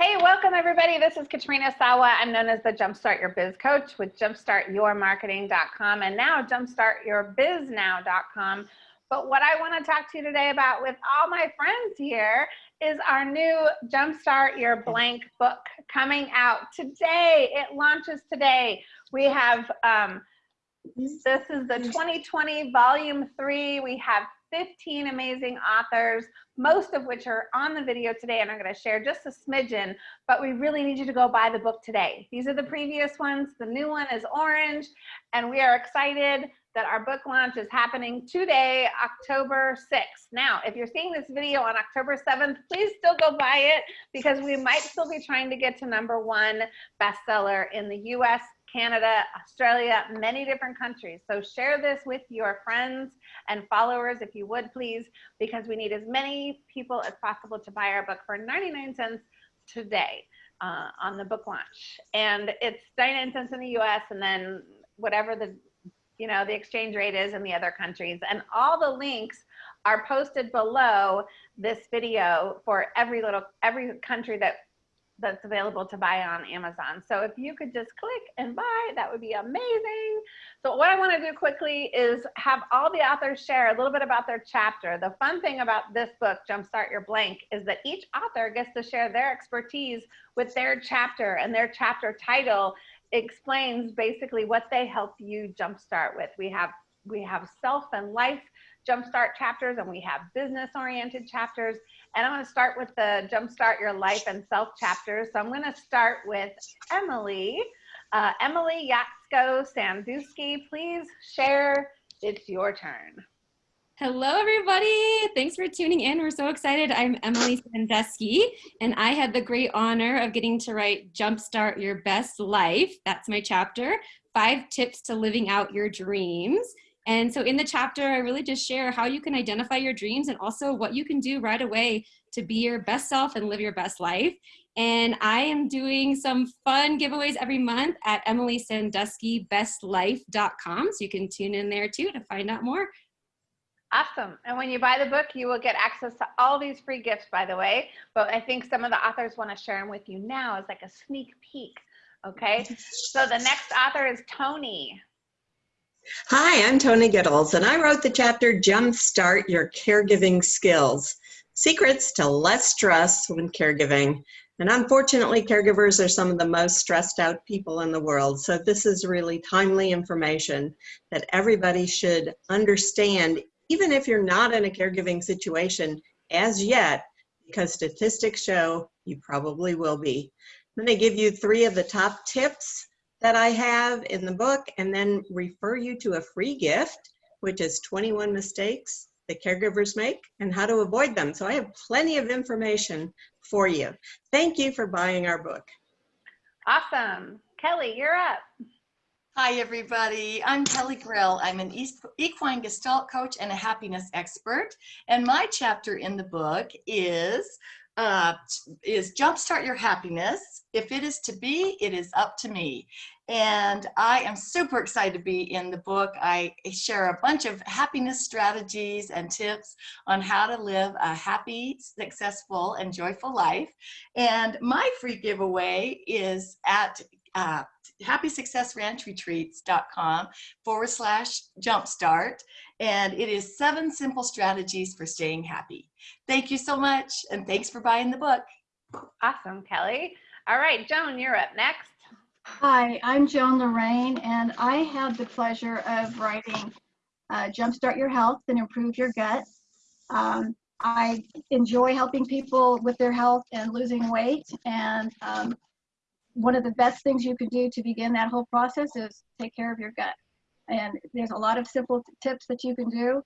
Hey, welcome everybody. This is Katrina Sawa. I'm known as the Jumpstart Your Biz Coach with jumpstartyourmarketing.com and now jumpstartyourbiznow.com. But what I want to talk to you today about with all my friends here is our new Jumpstart Your Blank book coming out today. It launches today. We have, um, this is the 2020 volume three. We have 15 amazing authors, most of which are on the video today, and I'm going to share just a smidgen, but we really need you to go buy the book today. These are the previous ones. The new one is orange, and we are excited that our book launch is happening today, October 6th. Now, if you're seeing this video on October 7th, please still go buy it because we might still be trying to get to number one bestseller in the US, Canada, Australia, many different countries. So share this with your friends and followers if you would please, because we need as many people as possible to buy our book for 99 cents today uh, on the book launch. And it's 99 cents in the US and then whatever the you know the exchange rate is in the other countries and all the links are posted below this video for every little every country that that's available to buy on Amazon. So if you could just click and buy, that would be amazing. So what I want to do quickly is have all the authors share a little bit about their chapter. The fun thing about this book, Jumpstart Your Blank, is that each author gets to share their expertise with their chapter and their chapter title explains basically what they help you jumpstart with. We have we have self and life jumpstart chapters and we have business oriented chapters. And I'm going to start with the jumpstart your life and self chapters. So I'm going to start with Emily. Uh, Emily Yatsko Sanduski, please share. It's your turn. Hello, everybody. Thanks for tuning in. We're so excited. I'm Emily Sandusky, and I had the great honor of getting to write Jumpstart Your Best Life. That's my chapter, Five Tips to Living Out Your Dreams. And so in the chapter, I really just share how you can identify your dreams and also what you can do right away to be your best self and live your best life. And I am doing some fun giveaways every month at EmilySanduskyBestLife.com. So you can tune in there too to find out more. Awesome. And when you buy the book, you will get access to all these free gifts, by the way. But I think some of the authors want to share them with you now as like a sneak peek. Okay. So the next author is Tony. Hi, I'm Tony Gittles, and I wrote the chapter Jumpstart Your Caregiving Skills Secrets to Less Stress When Caregiving. And unfortunately, caregivers are some of the most stressed out people in the world. So, this is really timely information that everybody should understand even if you're not in a caregiving situation as yet, because statistics show you probably will be. I'm going to give you three of the top tips that I have in the book and then refer you to a free gift, which is 21 mistakes that caregivers make and how to avoid them. So I have plenty of information for you. Thank you for buying our book. Awesome. Kelly, you're up. Hi, everybody. I'm Kelly Grill. I'm an equine gestalt coach and a happiness expert. And my chapter in the book is uh, is Jumpstart Your Happiness. If it is to be, it is up to me. And I am super excited to be in the book. I share a bunch of happiness strategies and tips on how to live a happy, successful, and joyful life. And my free giveaway is at uh, happysuccessranchretreats.com forward slash jumpstart. And it is seven simple strategies for staying happy. Thank you so much. And thanks for buying the book. Awesome, Kelly. All right, Joan, you're up next. Hi, I'm Joan Lorraine, and I had the pleasure of writing uh, Jumpstart Your Health and Improve Your Gut. Um, I enjoy helping people with their health and losing weight, and um, one of the best things you can do to begin that whole process is take care of your gut. And there's a lot of simple tips that you can do.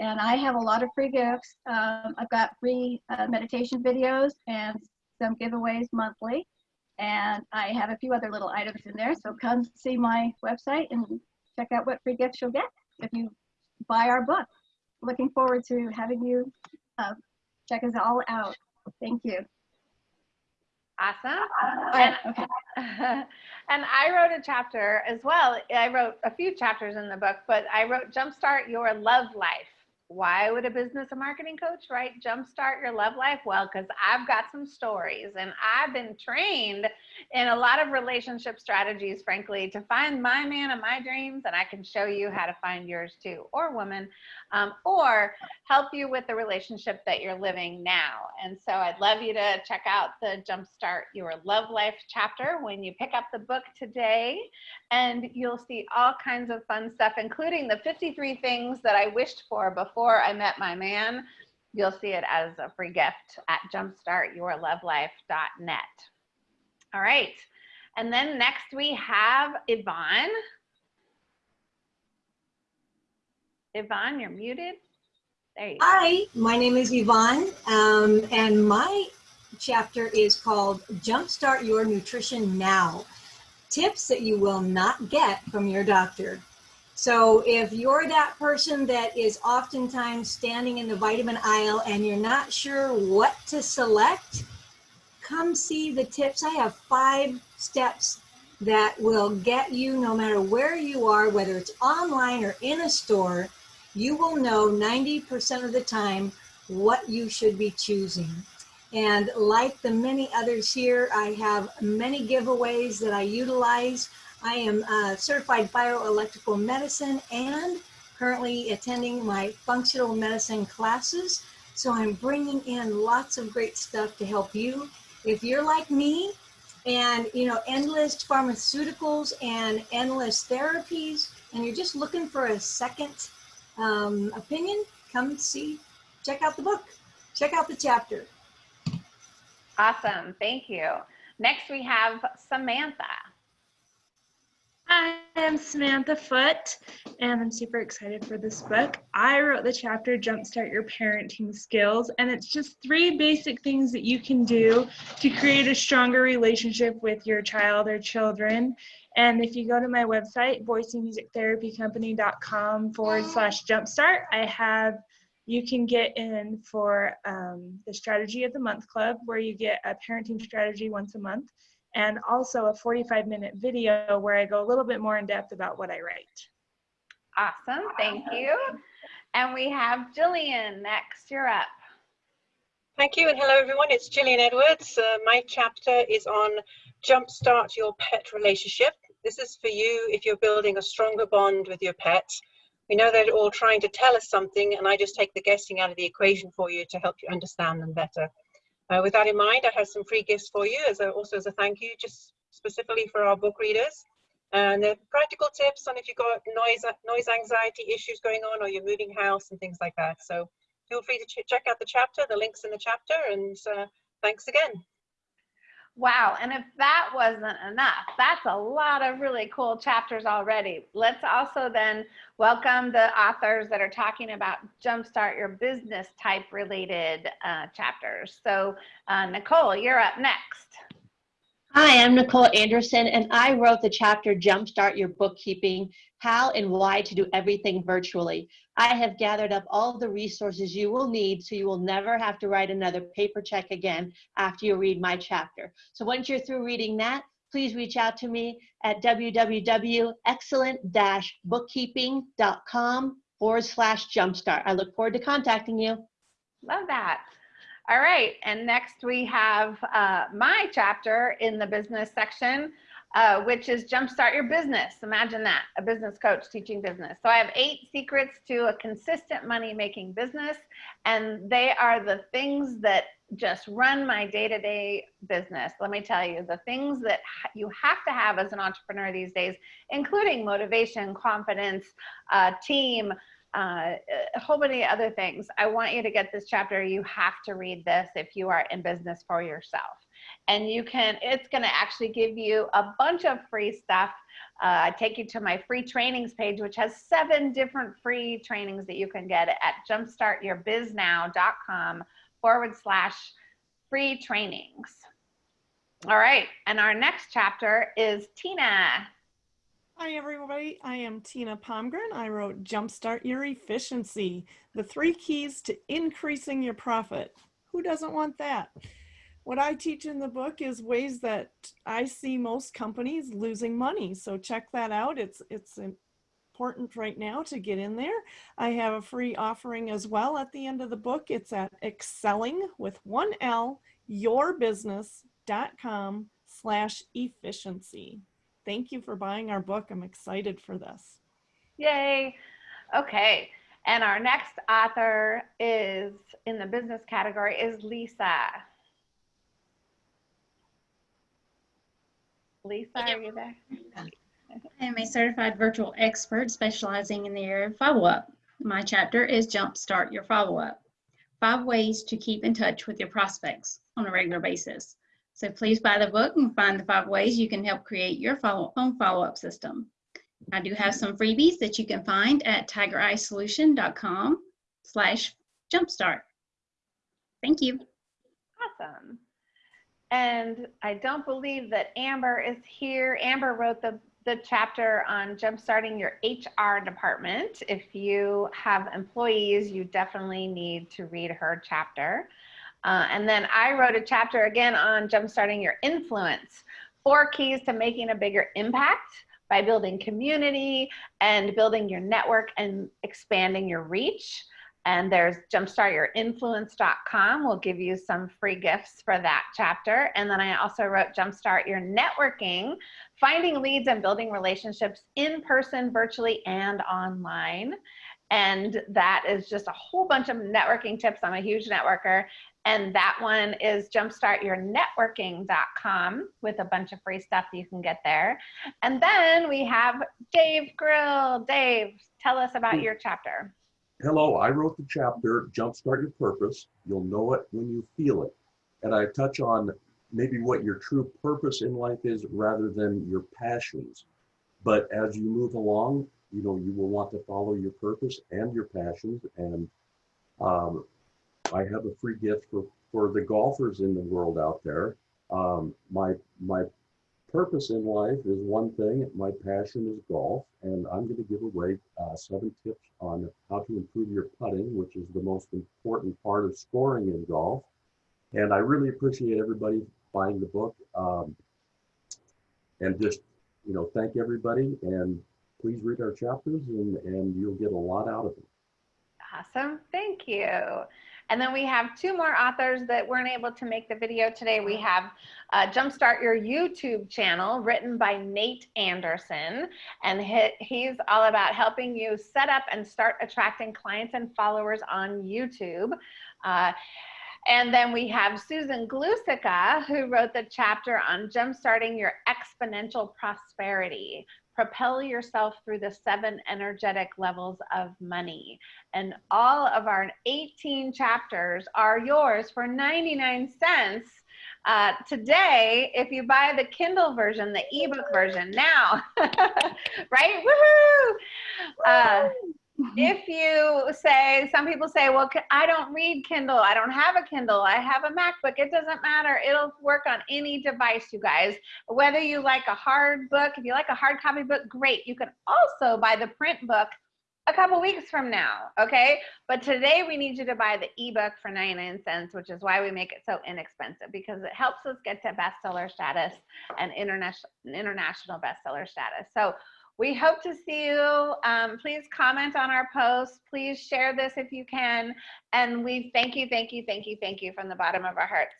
And I have a lot of free gifts. Um, I've got free uh, meditation videos and some giveaways monthly. And I have a few other little items in there. So come see my website and check out what free gifts you'll get if you buy our book. Looking forward to having you uh, check us all out. Thank you. Awesome. Uh, and, okay. and I wrote a chapter as well. I wrote a few chapters in the book, but I wrote Jumpstart Your Love Life. why would a business and marketing coach write Jumpstart Your Love Life? Well, because I've got some stories and I've been trained in a lot of relationship strategies, frankly, to find my man of my dreams. And I can show you how to find yours too, or woman, um, or help you with the relationship that you're living now. And so I'd love you to check out the Jumpstart Your Love Life chapter when you pick up the book today. And you'll see all kinds of fun stuff, including the 53 things that I wished for before before I met my man. You'll see it as a free gift at jumpstartyourlovelife.net. All right. And then next we have Yvonne. Yvonne, you're muted. There you go. Hi, my name is Yvonne, um, and my chapter is called Jumpstart Your Nutrition Now Tips that you will not get from your doctor. So if you're that person that is oftentimes standing in the vitamin aisle and you're not sure what to select, come see the tips. I have five steps that will get you no matter where you are, whether it's online or in a store, you will know 90% of the time what you should be choosing. And like the many others here, I have many giveaways that I utilize. I am a certified bioelectrical medicine and currently attending my functional medicine classes. So I'm bringing in lots of great stuff to help you. If you're like me and, you know, endless pharmaceuticals and endless therapies, and you're just looking for a second um, opinion, come see, check out the book, check out the chapter. Awesome. Thank you. Next, we have Samantha. Hi, I'm Samantha Foot, and I'm super excited for this book. I wrote the chapter Jumpstart Your Parenting Skills, and it's just three basic things that you can do to create a stronger relationship with your child or children. And if you go to my website, boisemusictherapycompany.com forward slash jumpstart, I have you can get in for um, the Strategy of the Month Club, where you get a parenting strategy once a month and also a 45 minute video where I go a little bit more in depth about what I write. Awesome, thank you. And we have Jillian next, you're up. Thank you and hello everyone, it's Jillian Edwards. Uh, my chapter is on jumpstart your pet relationship. This is for you if you're building a stronger bond with your pet. We know they're all trying to tell us something and I just take the guessing out of the equation for you to help you understand them better. Uh, with that in mind, I have some free gifts for you, as a, also as a thank you, just specifically for our book readers. And the practical tips on if you've got noise, noise anxiety issues going on or you're moving house and things like that. So feel free to ch check out the chapter, the links in the chapter, and uh, thanks again. Wow, and if that wasn't enough, that's a lot of really cool chapters already. Let's also then welcome the authors that are talking about jumpstart your business type related uh, chapters. So uh, Nicole, you're up next. Hi, I'm Nicole Anderson, and I wrote the chapter Jumpstart Your Bookkeeping How and Why to Do Everything Virtually. I have gathered up all the resources you will need so you will never have to write another paper check again after you read my chapter. So once you're through reading that, please reach out to me at www.excellent-bookkeeping.com forward slash jumpstart. I look forward to contacting you. Love that. All right, and next we have uh, my chapter in the business section, uh, which is Jumpstart Your Business. Imagine that, a business coach teaching business. So I have eight secrets to a consistent money-making business, and they are the things that just run my day-to-day -day business. Let me tell you, the things that you have to have as an entrepreneur these days, including motivation, confidence, uh, team, uh, a whole many other things. I want you to get this chapter. You have to read this if you are in business for yourself. And you can, it's going to actually give you a bunch of free stuff. Uh, I take you to my free trainings page, which has seven different free trainings that you can get at jumpstartyourbiznow.com forward slash free trainings. All right. And our next chapter is Tina. Hi, everybody. I am Tina Pomgren. I wrote Jumpstart Your Efficiency, the three keys to increasing your profit. Who doesn't want that? What I teach in the book is ways that I see most companies losing money. So check that out. It's, it's important right now to get in there. I have a free offering as well at the end of the book. It's at excelling with one L, yourbusiness.com slash efficiency. Thank you for buying our book. I'm excited for this. Yay. Okay. And our next author is in the business category is Lisa. Lisa, are you there? I am a certified virtual expert specializing in the area of follow-up. My chapter is Jumpstart Your Follow-Up. Five ways to keep in touch with your prospects on a regular basis. So please buy the book and find the five ways you can help create your follow own follow-up system. I do have some freebies that you can find at tigereyesolution.com slash jumpstart. Thank you. Awesome. And I don't believe that Amber is here. Amber wrote the, the chapter on jumpstarting your HR department. If you have employees, you definitely need to read her chapter. Uh, and then I wrote a chapter again on jumpstarting your influence. Four keys to making a bigger impact by building community and building your network and expanding your reach. And there's jumpstartyourinfluence.com. We'll give you some free gifts for that chapter. And then I also wrote Jumpstart Your Networking, finding leads and building relationships in person, virtually, and online. And that is just a whole bunch of networking tips. I'm a huge networker. And that one is jumpstartyournetworking.com with a bunch of free stuff you can get there. And then we have Dave Grill. Dave, tell us about hmm. your chapter. Hello, I wrote the chapter Jumpstart Your Purpose. You'll know it when you feel it. And I touch on maybe what your true purpose in life is rather than your passions. But as you move along, you know, you will want to follow your purpose and your passions. And um, I have a free gift for, for the golfers in the world out there. Um, my, my purpose in life is one thing, my passion is golf, and I'm going to give away uh, seven tips on how to improve your putting, which is the most important part of scoring in golf. And I really appreciate everybody buying the book. Um, and just, you know, thank everybody and please read our chapters and, and you'll get a lot out of them. Awesome. Thank you. And then we have two more authors that weren't able to make the video today. We have uh, Jumpstart Your YouTube channel written by Nate Anderson. And he, he's all about helping you set up and start attracting clients and followers on YouTube. Uh, and then we have Susan Glusica, who wrote the chapter on jumpstarting your exponential prosperity propel yourself through the seven energetic levels of money. And all of our 18 chapters are yours for 99 cents. Uh, today, if you buy the Kindle version, the ebook version now, right? Woohoo! Uh, Mm-hmm. if you say, some people say, well, I don't read Kindle. I don't have a Kindle. I have a MacBook. It doesn't matter. It'll work on any device, you guys. Whether you like a hard book, if you like a hard copy book, great. You can also buy the print book a couple weeks from now, okay? But today we need you to buy the ebook for 99 cents, which is why we make it so inexpensive because it helps us get to bestseller status and international international bestseller status. So we hope to see you. Um, please comment on our post. Please share this if you can. And we thank you, thank you, thank you, thank you from the bottom of our hearts.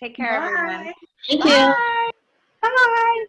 Take care, Bye. everyone. Thank you. Bye. Bye.